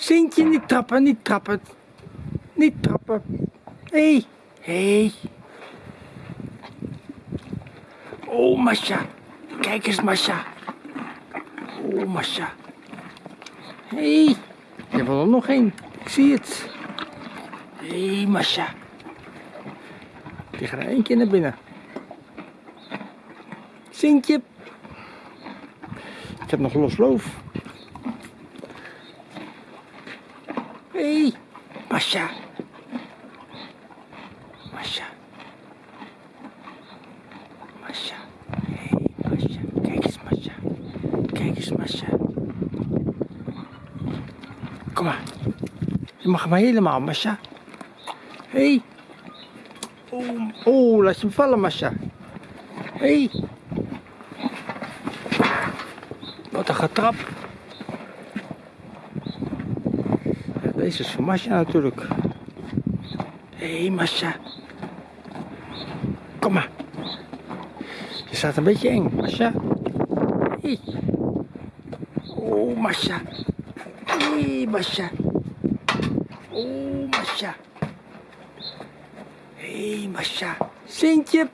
Sintje, niet trappen, niet trappen. Niet trappen. Hé, hey, hé. Hey. Oh, Masha. Kijk eens, Masha. Oh, Masha. Hé, hey. er wil er nog één. Ik zie het. Hé, hey, Masha. Die gaat er één keer naar binnen. Sintje. Ik heb nog los loof. Hé, hey, Masha. Masha. Masha. Hé, hey, Masha. Kijk eens, Masha. Kijk eens, Masha. Kom maar. Je mag maar helemaal, Masha. Hé. Hey. Oh, laat je hem vallen, Masha. Hé. Hey. Wat een getrap. Deze is voor Masha natuurlijk. Hé, hey, Masha. Kom maar. Je staat een beetje eng, Masha. Hey. Oh, Masha. Hé, hey, Masha. Oh, Masha. Hé, hey, Masha. Sintje.